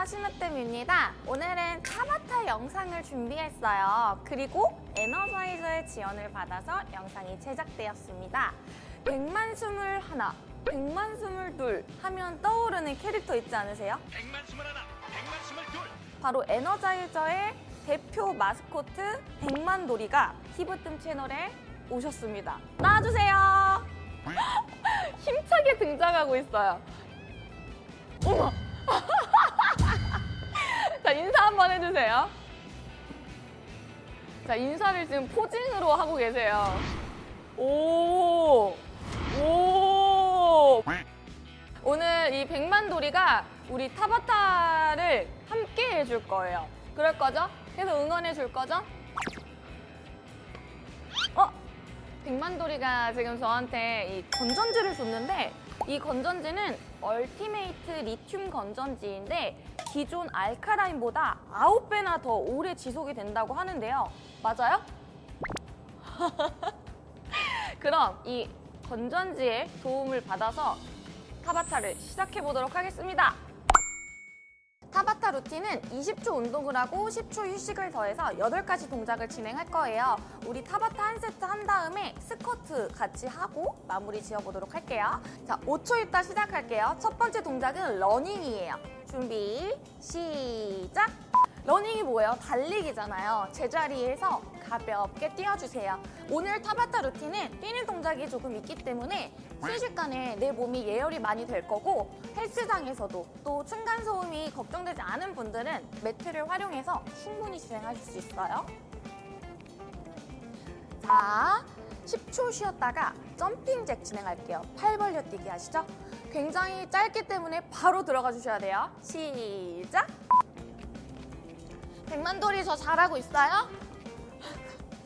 안녕하세요 신으뜸입니다. 오늘은 타바타 영상을 준비했어요. 그리고 에너자이저의 지원을 받아서 영상이 제작되었습니다. 100만 스물 하나 100만 스물 둘 하면 떠오르는 캐릭터 있지 않으세요? 백만 스물 하나, 백만 스물 둘. 바로 에너자이저의 대표 마스코트 백만돌이가 히브뜸 채널에 오셨습니다. 나와주세요! 힘차게 등장하고 있어요. 어머! 자 인사 한번 해주세요 자 인사를 지금 포징으로 하고 계세요 오 오. 오늘 이 백만돌이가 우리 타바타를 함께 해줄 거예요. 그럴 거죠? 계속 응원해 줄 거죠? 어? 백만돌이가 지금 저한테 이 건전지를 줬는데 이 건전지는 ultimate 리튬 건전지인데 기존 alkaline보다 9배나 더 오래 지속이 된다고 하는데요. 맞아요? 그럼 이 건전지의 도움을 받아서 타바타를 시작해 보도록 하겠습니다. 타바타 루틴은 20초 운동을 하고 10초 휴식을 더해서 8가지 동작을 진행할 거예요. 우리 타바타 한 세트 한 다음에 스쿼트 같이 하고 마무리 지어보도록 할게요. 자, 5초 있다 시작할게요. 첫 번째 동작은 러닝이에요. 준비, 시작! 러닝이 뭐예요? 달리기잖아요. 제자리에서 가볍게 뛰어주세요. 오늘 타바타 루틴은 뛰는 동작이 조금 있기 때문에 순식간에 내 몸이 예열이 많이 될 거고 헬스장에서도 또 층간소음 이 걱정되지 않은 분들은 매트를 활용해서 충분히 진행하실 수 있어요. 자, 10초 쉬었다가 점핑 잭 진행할게요. 팔 벌려 뛰기 아시죠? 굉장히 짧기 때문에 바로 들어가 주셔야 돼요. 시작! 백만돌이 저 잘하고 있어요?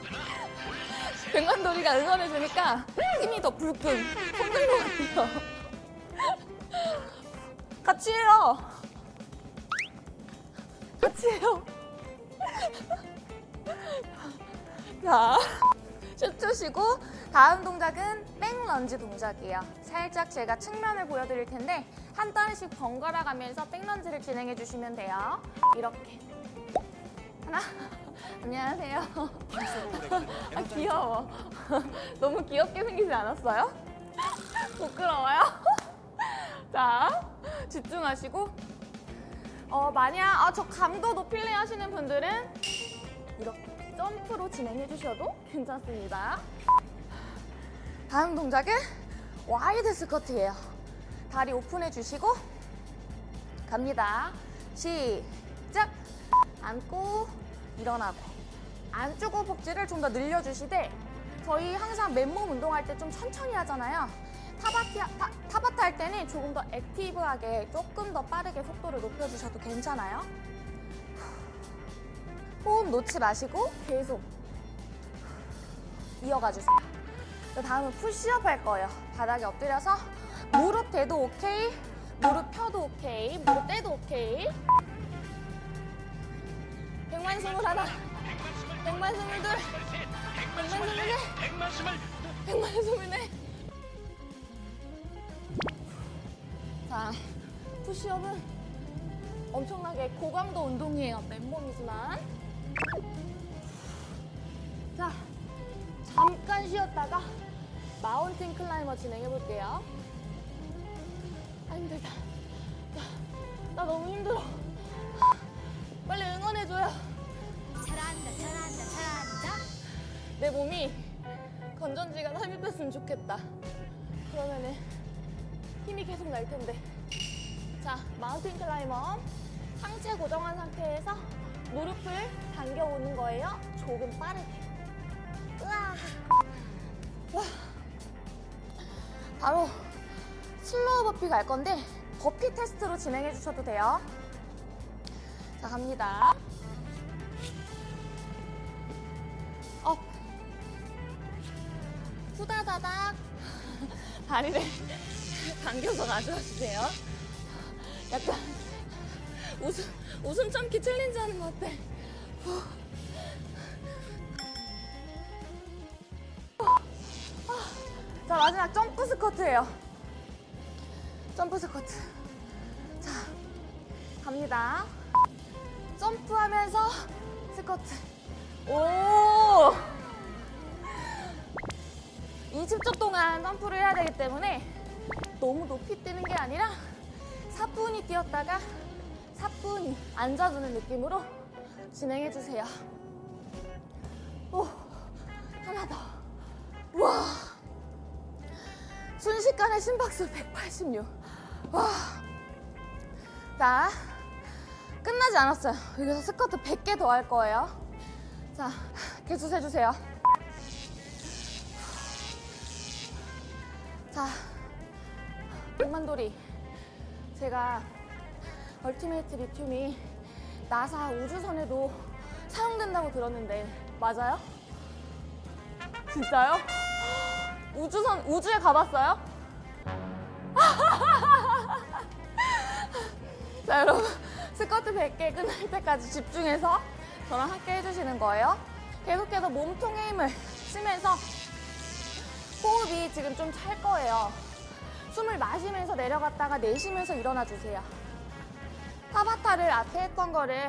백만돌이가 응원해주니까 힘이 더 불끈 솟는 것 같아요. 같이 해요. 같이 해요. 자, 10초 쉬고 다음 동작은 백런지 동작이에요. 살짝 제가 측면을 보여드릴 텐데 한 단씩 번갈아 가면서 백런지를 진행해 주시면 돼요. 이렇게. 하나. 안녕하세요. 아, 귀여워. 너무 귀엽게 생기지 않았어요? 부끄러워요? 자, 집중하시고 어, 만약 아, 저 감도 높일래 하시는 분들은 이렇게 점프로 진행해 주셔도 괜찮습니다. 다음 동작은 wide 스쿼트예요. 다리 오픈해 주시고 갑니다. 시작! 앉고 일어나고 안쪽 허벅지를 좀 더 늘려주시되 저희 항상 맨몸 운동할 때 좀 천천히 하잖아요. 타바티, 타, 타바타 할 때는 조금 더 active하게 조금 더 빠르게 속도를 높여주셔도 괜찮아요. 호흡 놓지 마시고 계속 이어가 주세요. 그 다음은 푸시업 할 거예요. 바닥에 엎드려서 무릎 대도 오케이, 무릎 펴도 오케이, 무릎 떼도 오케이. 백만 스물 하나, 백만 스물 둘, 백만 스물 넷. 백만 스물 넷. 푸시업은 엄청나게 고강도 운동이에요. 맨몸이지만. 자, 잠깐 쉬었다가 mountain climber 진행해 볼게요. 아, 힘들다. 나, 나 너무 힘들어. 빨리 응원해줘요. 잘한다 잘한다 잘한다 내 몸이 건전지가 삽입됐으면 좋겠다. 그러면은 힘이 계속 날 텐데. 자, mountain climber. 상체 고정한 상태에서 무릎을 당겨오는 거예요. 조금 빠르게. 으아. 와. 바로 slow burpee 갈 건데 burpee test로 진행해 주셔도 돼요. 자, 갑니다. up. 후다다닥. 다리를 당겨서 가져와주세요. 약간 웃음, 웃음 참기 챌린지 하는 것 같아. 후. 자, 마지막 점프 스쿼트예요. 점프 스쿼트. 자. 갑니다. 점프하면서 스쿼트. 오! 20초 동안 점프를 해야 되기 때문에 너무 높이 뛰는 게 아니라 사뿐히 뛰었다가 사뿐히 앉아주는 느낌으로 진행해 주세요. 오, 하나 더. 와, 순식간에 심박수 186. 와, 자, 끝나지 않았어요. 여기서 스쿼트 100개 더 할 거예요. 자, 개수 세주세요. 자, 백만돌이. 제가 얼티메이트 리튬이 나사 우주선에도 사용된다고 들었는데 맞아요? 진짜요? 우주선 우주에 가봤어요? 자 여러분 스쿼트 100개 끝날 때까지 집중해서 저랑 함께 해주시는 거예요. 계속해서 몸통에 힘을 쓰면서 호흡이 지금 좀 찰 거예요. 숨을 마시면서 내려갔다가 내쉬면서 일어나 주세요. 타바타를 앞에 했던 거를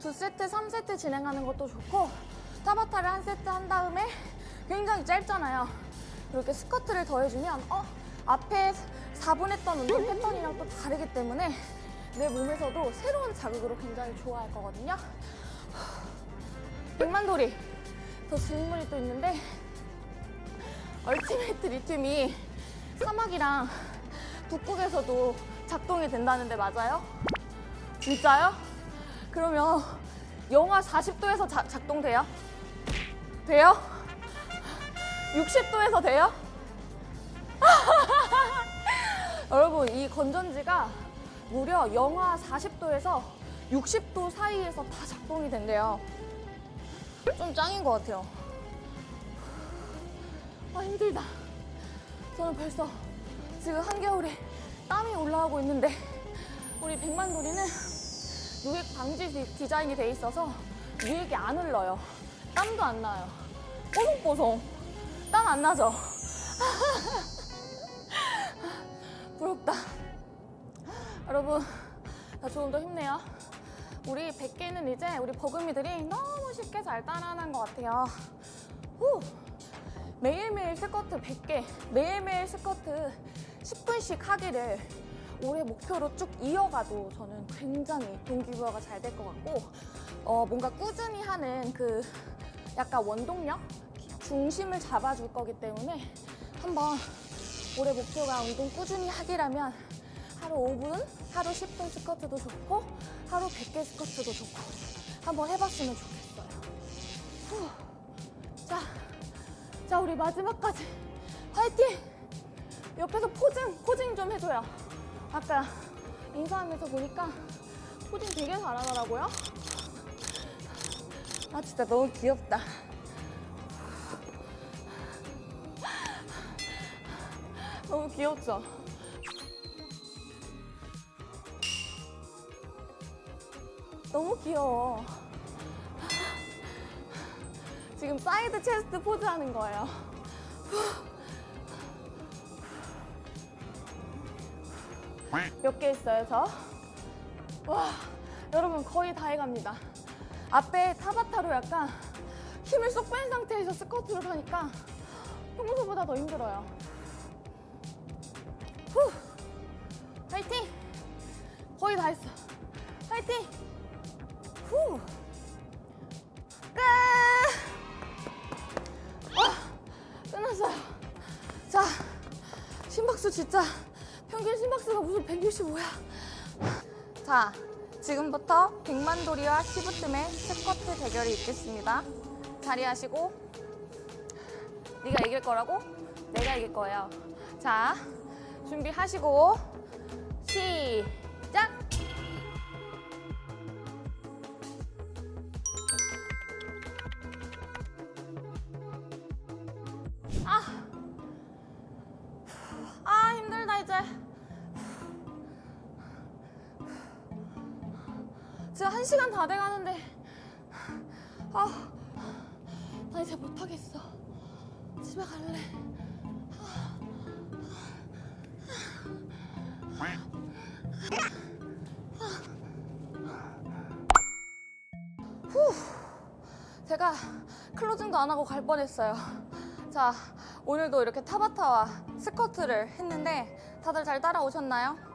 두 세트, 삼 세트 진행하는 것도 좋고 타바타를 한 세트 한 다음에 굉장히 짧잖아요. 이렇게 스쿼트를 더해주면 어? 앞에 4분 했던 운동 패턴이랑 또 다르기 때문에 내 몸에서도 새로운 자극으로 굉장히 좋아할 거거든요. 백만돌이 더 질문이 또 있는데 ultimate 리튬이 사막이랑 북극에서도 작동이 된다는데 맞아요? 진짜요? 그러면 영하 40도에서 자, 작동돼요? 돼요? 60도에서 돼요? 여러분 이 건전지가 무려 영하 40도에서 60도 사이에서 다 작동이 된대요. 좀 짱인 것 같아요. 아 힘들다. 저는 벌써 지금 한겨울에 땀이 올라오고 있는데 우리 백만돌이는 유액 방지 디- 디자인이 돼 있어서 유액이 안 흘러요. 땀도 안 나요. 뽀송뽀송. 땀 안 나죠? 부럽다. 여러분, 나 조금 더 힘내요. 우리 100개는 이제 우리 버금이들이 너무 쉽게 잘 따라하는 것 같아요. 후! 매일매일 스쿼트 100개, 매일매일 스쿼트 10분씩 하기를 올해 목표로 쭉 이어가도 저는 굉장히 동기부여가 잘 될 것 같고, 어, 뭔가 꾸준히 하는 그 약간 원동력? 중심을 잡아줄 거기 때문에 한번 올해 목표가 운동 꾸준히 하기라면 하루 5분, 하루 10분 스쿼트도 좋고, 하루 100개 스쿼트도 좋고, 한번 해봤으면 좋겠어요. 후. 자, 자, 우리 마지막까지 화이팅! 옆에서 포징, 포징 좀 해줘요. 아까 인사하면서 보니까 포징 되게 잘하더라고요. 아, 진짜 너무 귀엽다. 너무 귀엽죠? 너무 귀여워. 지금 side chest 포즈 하는 거예요. 몇 개 있어요, 저? 와, 여러분 거의 다 해갑니다. 앞에 타바타로 약간 힘을 쏙 뺀 상태에서 스쿼트를 하니까 평소보다 더 힘들어요. 후! 파이팅! 거의 다 했어. 심박수 진짜 평균 심박수가 무슨 165야. 자, 지금부터 백만돌이와 키부뜸의 스쿼트 대결이 있겠습니다. 자리하시고 네가 이길 거라고? 내가 이길 거예요. 자, 준비하시고 시작! 시간 다 돼가는데. 아, 나 이제 못하겠어. 집에 갈래. 후, 제가 클로징도 안 하고 갈 뻔했어요. 자 오늘도 이렇게 타바타와 스쿼트를 했는데 다들 잘 따라오셨나요?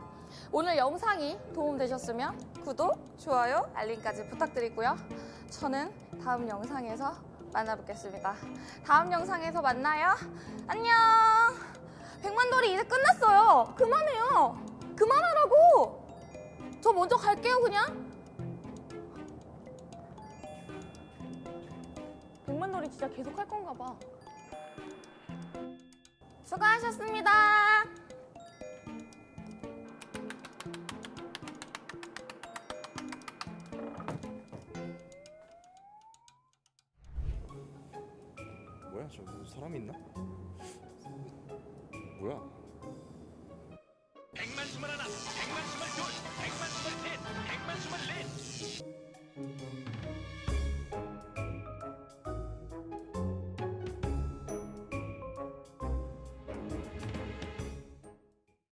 오늘 영상이 도움되셨으면 구독, 좋아요, 알림까지 부탁드리고요. 저는 다음 영상에서 만나뵙겠습니다. 다음 영상에서 만나요. 안녕! 백만돌이 이제 끝났어요. 그만해요. 그만하라고! 저 먼저 갈게요, 그냥. 백만돌이 진짜 계속 할 건가 봐. 수고하셨습니다. 뭐야 저기 뭐 사람 있나? 뭐야? 백만 스물 하나, 백만 스물 둘, 백만 스물 셋, 백만 스물 넷.